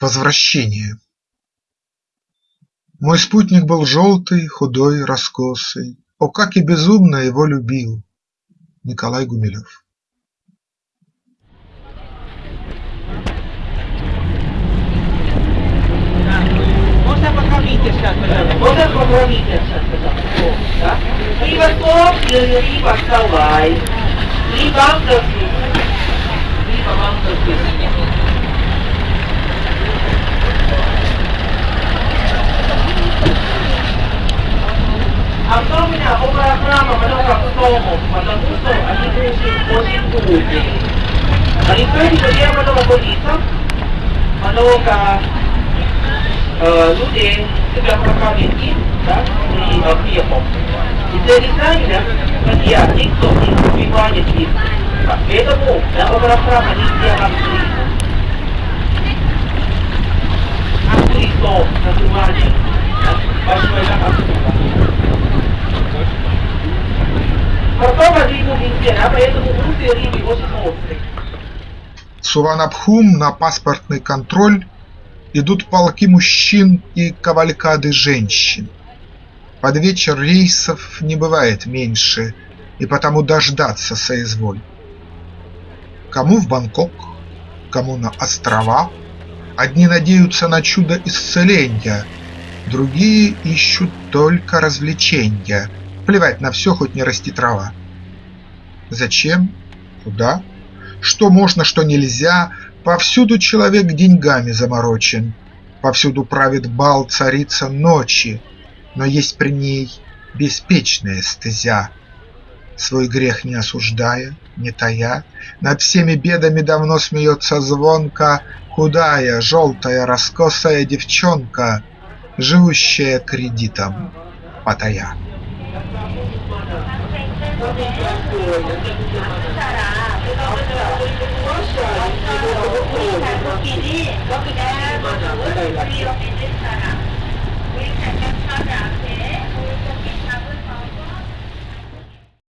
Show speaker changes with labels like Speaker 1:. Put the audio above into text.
Speaker 1: Возвращение Мой спутник был желтый, худой, раскосый. О, как и безумно его любил! Николай Гумилев
Speaker 2: Можно покормите сейчас, пожалуйста.
Speaker 3: Можно покормите сейчас, да? Либо соус, либо салай, либо ангелский, либо ангелский. много стомов, потому что они очень, очень трудные. Они стоят, где много больница, много э, людей себя прокормить, да, и э, хлебом. И для дизайна, друзья, никто не убивает их. Поэтому на около храма нельзя открыть. Открыть то называли большой отсюда. Потом А.
Speaker 1: Суванабхум на паспортный контроль Идут полки мужчин и кавалькады женщин. Под вечер рейсов не бывает меньше, И потому дождаться соизволь. Кому в Бангкок, кому на острова, Одни надеются на чудо исцеления, Другие ищут только развлечения, Плевать на все, хоть не расти трава. Зачем? Куда? Что можно, что нельзя, Повсюду человек деньгами заморочен, Повсюду правит бал царица ночи, Но есть при ней беспечная стезя. Свой грех не осуждая, не тая, Над всеми бедами давно смеется звонко Худая, желтая, раскосая девчонка, Живущая кредитом потая.
Speaker 3: 한국 사람, 그거 먼저, 러시아, 이거 먹고,